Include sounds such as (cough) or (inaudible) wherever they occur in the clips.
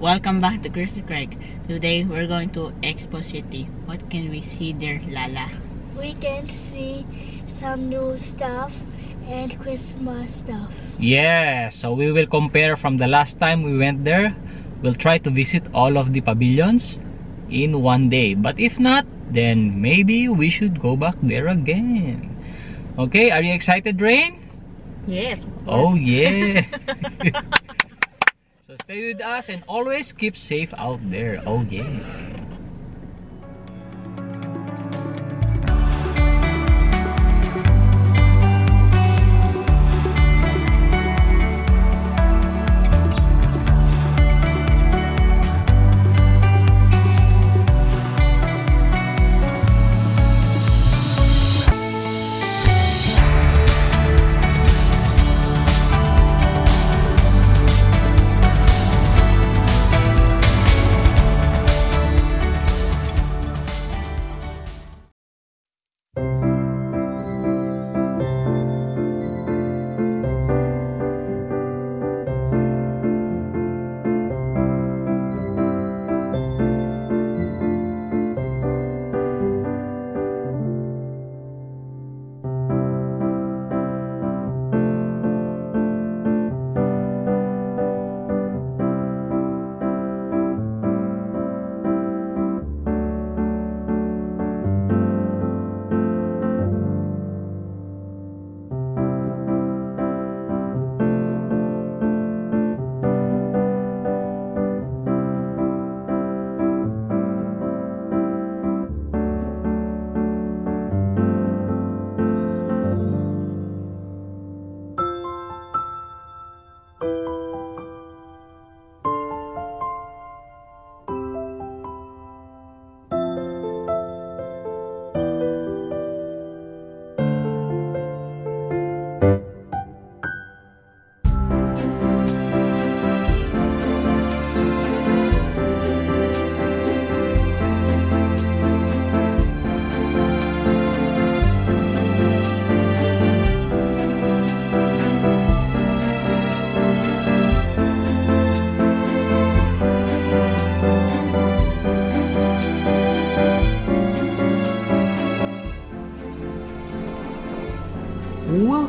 Welcome back to Christy Craig. Today we're going to Expo City. What can we see there, Lala? we can see some new stuff and Christmas stuff. Yeah, so we will compare from the last time we went there. We'll try to visit all of the pavilions in one day. But if not, then maybe we should go back there again. Okay, are you excited, Rain? Yes. Oh yeah. (laughs) stay with us and always keep safe out there. Oh yeah.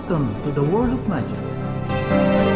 Welcome to the world of magic.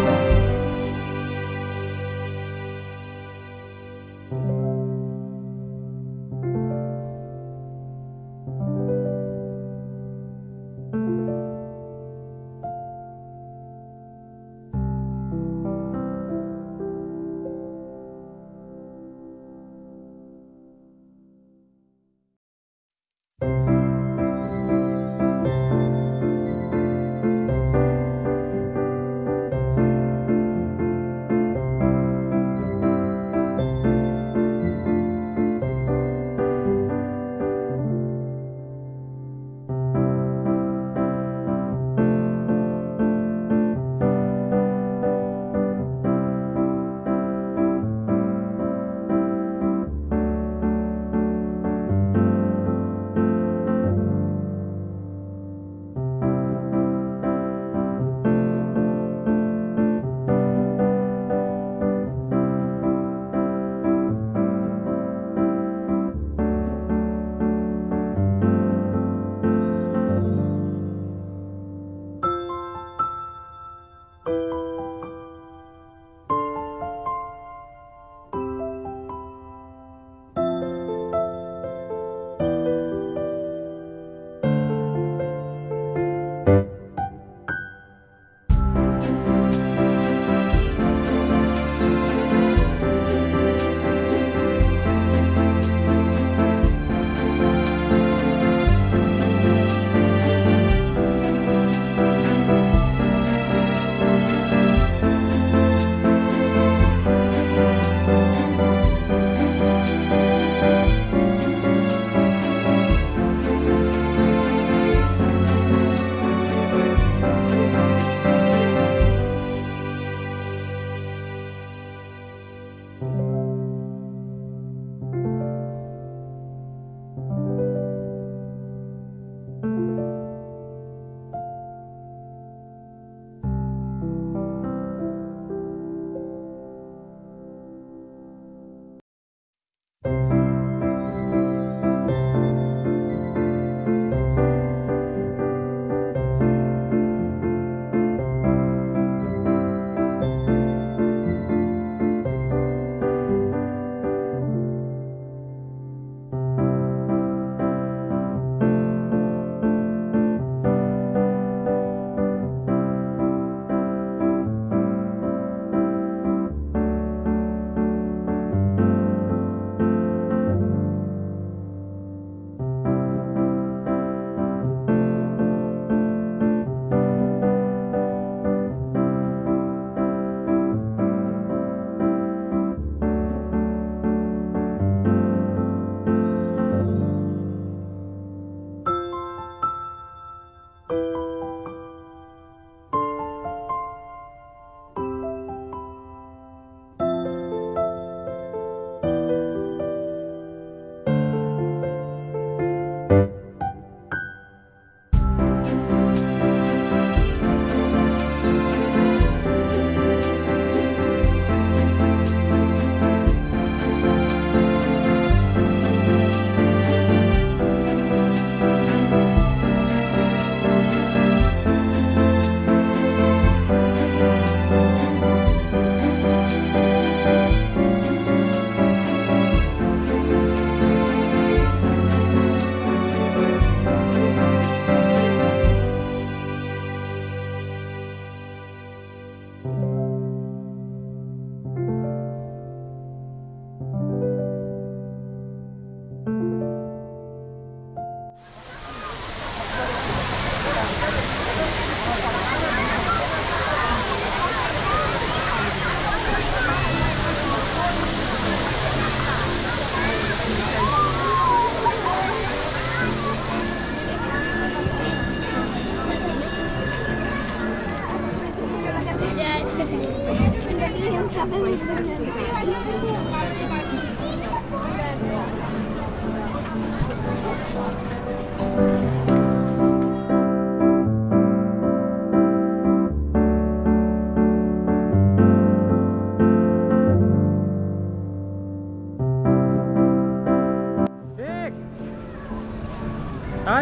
Hi,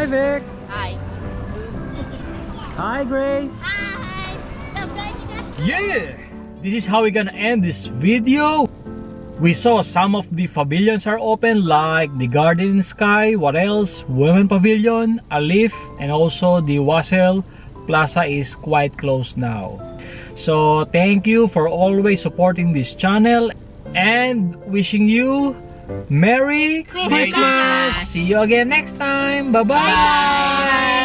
Vic! Hi. Hi, Grace! Hi. Yeah! This is how we're gonna end this video. We saw some of the pavilions are open like the Garden in Sky, what else? Women Pavilion, Alif, and also the Wasl Plaza is quite close now. So thank you for always supporting this channel and wishing you Merry Christmas. Christmas! See you again next time. Bye-bye! Bye.